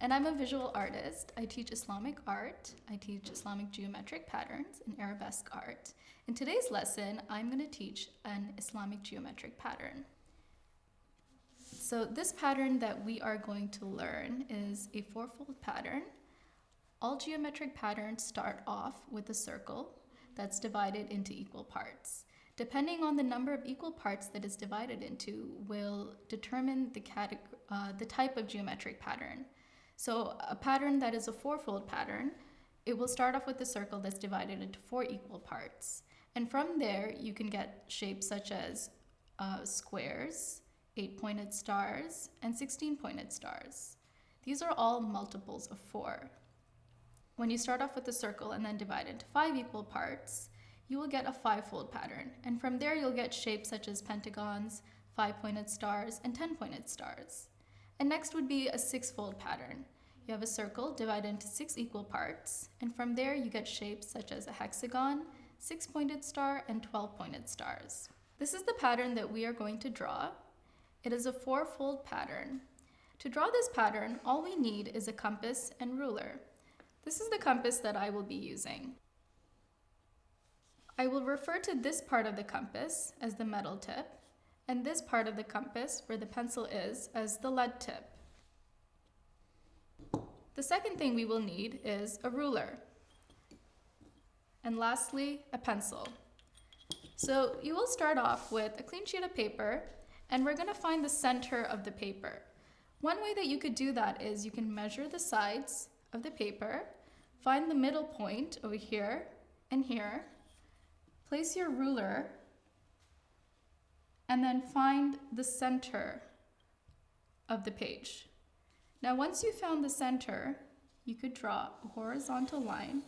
And I'm a visual artist. I teach Islamic art, I teach Islamic geometric patterns and arabesque art. In today's lesson, I'm going to teach an Islamic geometric pattern. So this pattern that we are going to learn is a fourfold pattern. All geometric patterns start off with a circle that's divided into equal parts. Depending on the number of equal parts that is divided into will determine the, uh, the type of geometric pattern. So a pattern that is a fourfold pattern, it will start off with a circle that's divided into four equal parts. And from there, you can get shapes such as uh, squares, eight-pointed stars, and 16-pointed stars. These are all multiples of four. When you start off with a circle and then divide into five equal parts, you will get a five-fold pattern. And from there, you'll get shapes such as pentagons, five-pointed stars, and 10-pointed stars. And next would be a six-fold pattern. You have a circle divided into six equal parts, and from there you get shapes such as a hexagon, six-pointed star, and 12-pointed stars. This is the pattern that we are going to draw. It is a four-fold pattern. To draw this pattern, all we need is a compass and ruler. This is the compass that I will be using. I will refer to this part of the compass as the metal tip, and this part of the compass, where the pencil is, as the lead tip. The second thing we will need is a ruler. And lastly, a pencil. So you will start off with a clean sheet of paper, and we're gonna find the center of the paper. One way that you could do that is you can measure the sides of the paper, find the middle point over here and here, Place your ruler and then find the center of the page. Now once you found the center, you could draw a horizontal line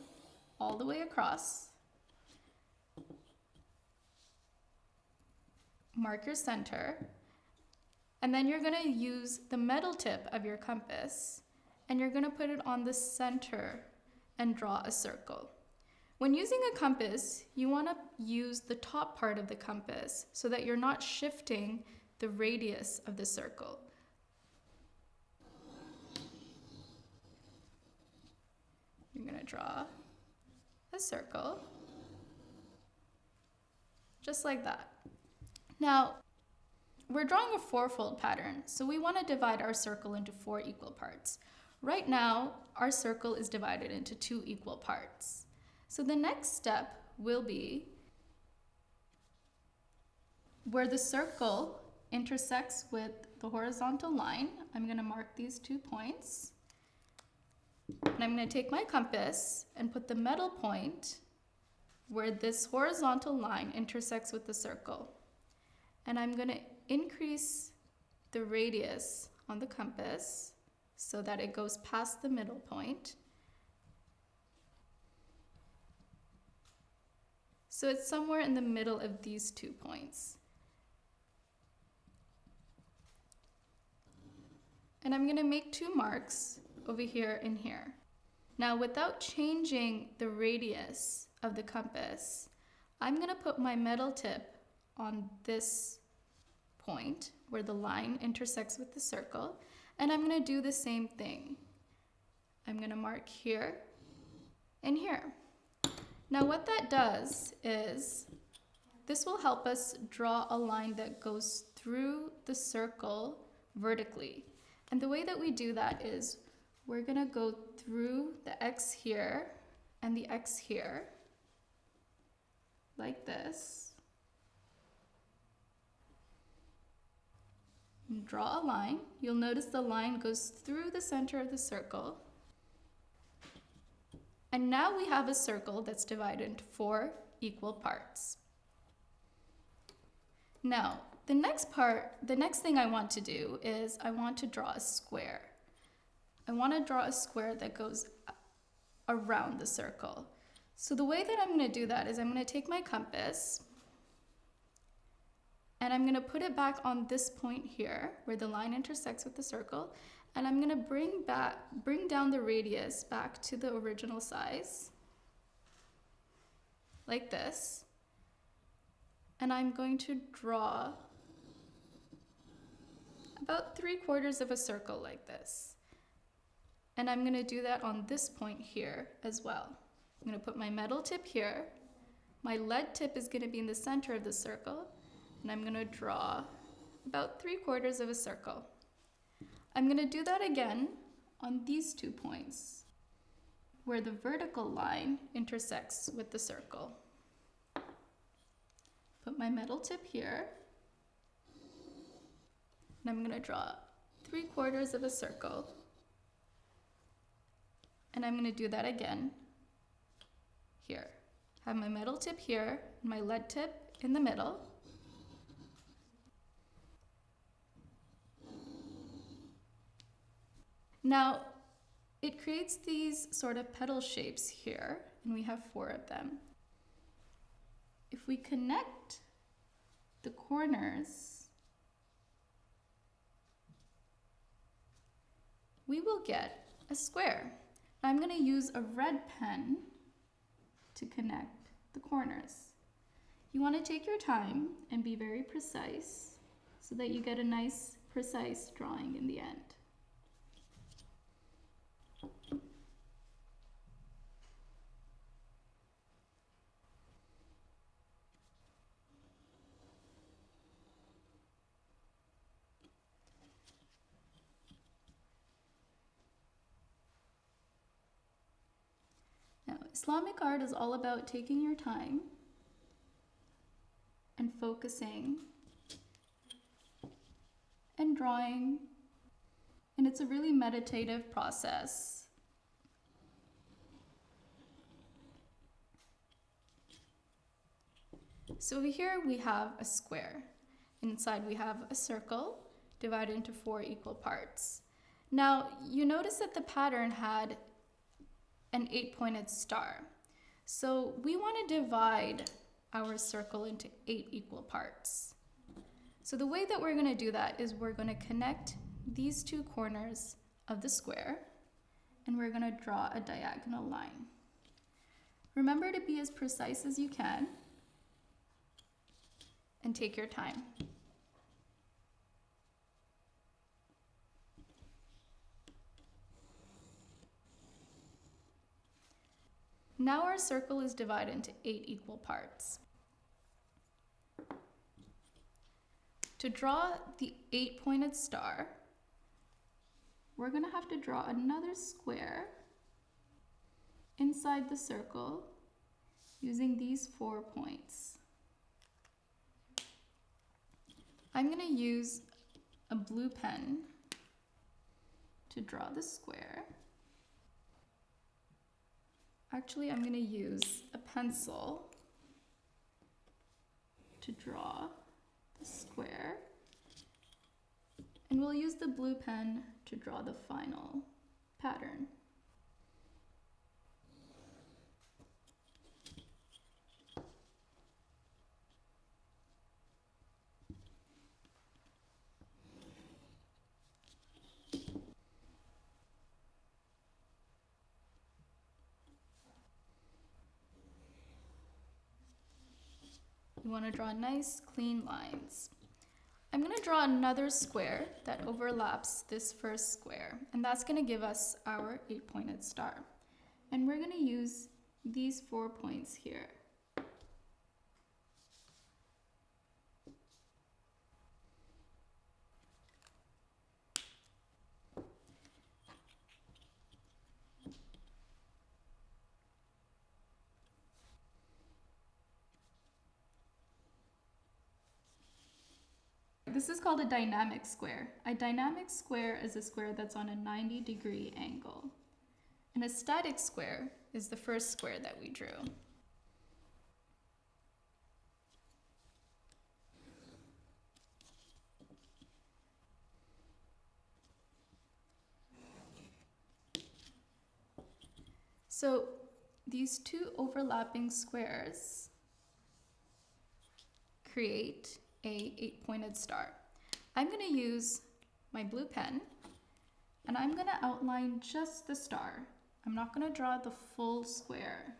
all the way across. Mark your center. And then you're gonna use the metal tip of your compass and you're gonna put it on the center and draw a circle. When using a compass, you want to use the top part of the compass so that you're not shifting the radius of the circle. You're going to draw a circle, just like that. Now, we're drawing a fourfold pattern, so we want to divide our circle into four equal parts. Right now, our circle is divided into two equal parts. So the next step will be where the circle intersects with the horizontal line. I'm going to mark these two points. And I'm going to take my compass and put the metal point where this horizontal line intersects with the circle. And I'm going to increase the radius on the compass so that it goes past the middle point. So it's somewhere in the middle of these two points. And I'm gonna make two marks over here and here. Now without changing the radius of the compass, I'm gonna put my metal tip on this point where the line intersects with the circle, and I'm gonna do the same thing. I'm gonna mark here and here. Now what that does is this will help us draw a line that goes through the circle vertically. And the way that we do that is we're gonna go through the X here and the X here, like this. And draw a line. You'll notice the line goes through the center of the circle. And now we have a circle that's divided into four equal parts. Now, the next part, the next thing I want to do is I want to draw a square. I want to draw a square that goes around the circle. So the way that I'm going to do that is I'm going to take my compass and I'm going to put it back on this point here where the line intersects with the circle and I'm gonna bring back, bring down the radius back to the original size, like this. And I'm going to draw about three quarters of a circle like this. And I'm gonna do that on this point here as well. I'm gonna put my metal tip here. My lead tip is gonna be in the center of the circle, and I'm gonna draw about three quarters of a circle. I'm gonna do that again on these two points, where the vertical line intersects with the circle. Put my metal tip here, and I'm gonna draw three quarters of a circle. And I'm gonna do that again here. Have my metal tip here, my lead tip in the middle. Now, it creates these sort of petal shapes here, and we have four of them. If we connect the corners, we will get a square. I'm going to use a red pen to connect the corners. You want to take your time and be very precise so that you get a nice precise drawing in the end. Islamic art is all about taking your time and focusing and drawing. And it's a really meditative process. So here we have a square. Inside we have a circle divided into four equal parts. Now you notice that the pattern had an eight-pointed star. So we want to divide our circle into eight equal parts. So the way that we're going to do that is we're going to connect these two corners of the square and we're going to draw a diagonal line. Remember to be as precise as you can and take your time. Now our circle is divided into eight equal parts. To draw the eight-pointed star, we're going to have to draw another square inside the circle using these four points. I'm going to use a blue pen to draw the square. Actually, I'm going to use a pencil to draw the square. And we'll use the blue pen to draw the final pattern. Want to draw nice, clean lines. I'm going to draw another square that overlaps this first square, and that's going to give us our eight-pointed star. And we're going to use these four points here. This is called a dynamic square. A dynamic square is a square that's on a 90 degree angle. And a static square is the first square that we drew. So these two overlapping squares create a eight-pointed star. I'm going to use my blue pen and I'm going to outline just the star. I'm not going to draw the full square.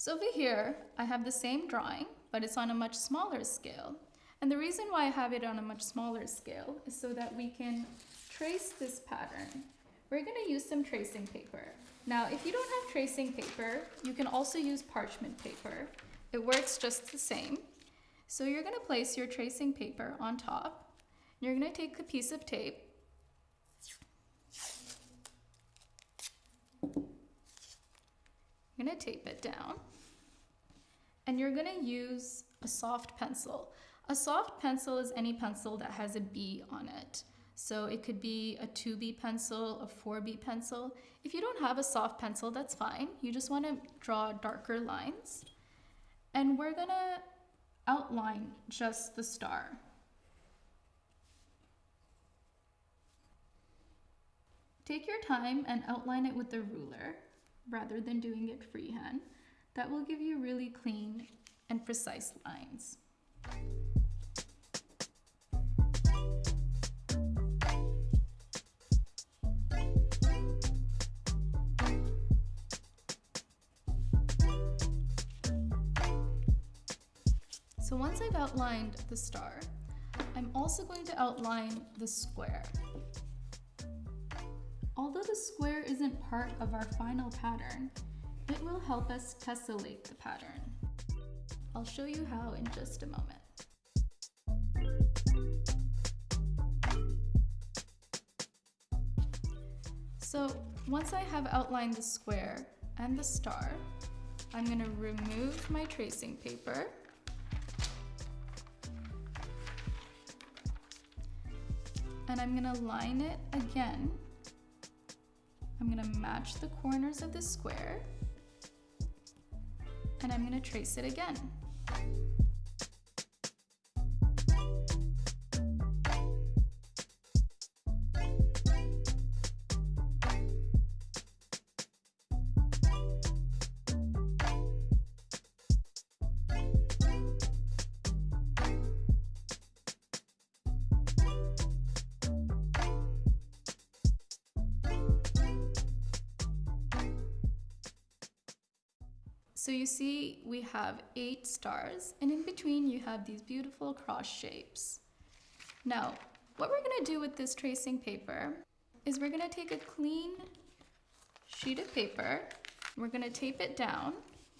So over here, I have the same drawing, but it's on a much smaller scale. And the reason why I have it on a much smaller scale is so that we can trace this pattern. We're gonna use some tracing paper. Now, if you don't have tracing paper, you can also use parchment paper. It works just the same. So you're gonna place your tracing paper on top. You're gonna take a piece of tape. You're gonna tape it down. And you're gonna use a soft pencil. A soft pencil is any pencil that has a B on it. So it could be a 2B pencil, a 4B pencil. If you don't have a soft pencil, that's fine. You just want to draw darker lines. And we're going to outline just the star. Take your time and outline it with the ruler rather than doing it freehand. That will give you really clean and precise lines. So once I've outlined the star, I'm also going to outline the square. Although the square isn't part of our final pattern, it will help us tessellate the pattern. I'll show you how in just a moment. So once I have outlined the square and the star, I'm going to remove my tracing paper and I'm gonna line it again. I'm gonna match the corners of the square and I'm gonna trace it again. So you see we have eight stars and in between you have these beautiful cross shapes. Now, what we're gonna do with this tracing paper is we're gonna take a clean sheet of paper, we're gonna tape it down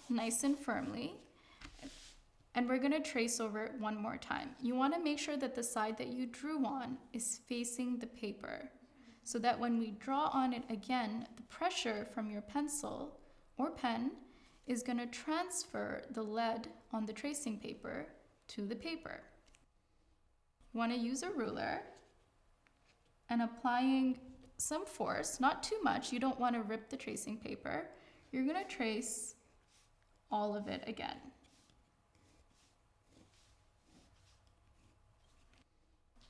nice and firmly, and we're gonna trace over it one more time. You wanna make sure that the side that you drew on is facing the paper so that when we draw on it again, the pressure from your pencil or pen is going to transfer the lead on the tracing paper to the paper. Want to use a ruler and applying some force, not too much, you don't want to rip the tracing paper. You're going to trace all of it again.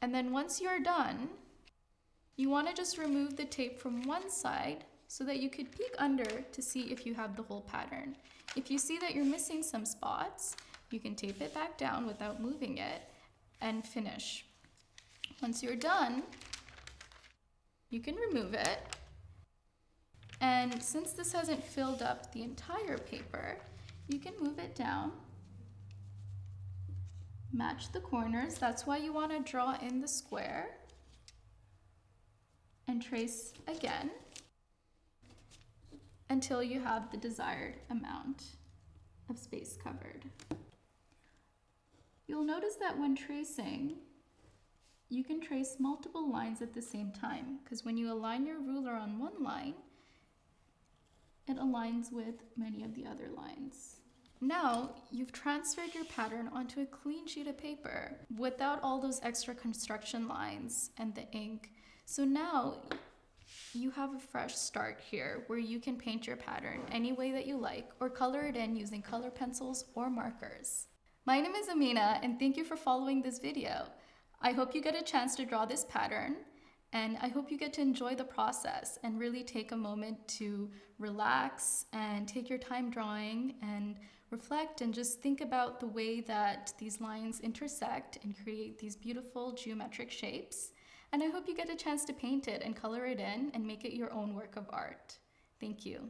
And then once you're done, you want to just remove the tape from one side so that you could peek under to see if you have the whole pattern. If you see that you're missing some spots, you can tape it back down without moving it and finish. Once you're done, you can remove it. And since this hasn't filled up the entire paper, you can move it down, match the corners. That's why you want to draw in the square and trace again until you have the desired amount of space covered. You'll notice that when tracing, you can trace multiple lines at the same time because when you align your ruler on one line, it aligns with many of the other lines. Now, you've transferred your pattern onto a clean sheet of paper without all those extra construction lines and the ink. So now you have a fresh start here where you can paint your pattern any way that you like or color it in using color pencils or markers. My name is Amina and thank you for following this video. I hope you get a chance to draw this pattern and I hope you get to enjoy the process and really take a moment to relax and take your time drawing and reflect and just think about the way that these lines intersect and create these beautiful geometric shapes and I hope you get a chance to paint it and color it in and make it your own work of art. Thank you.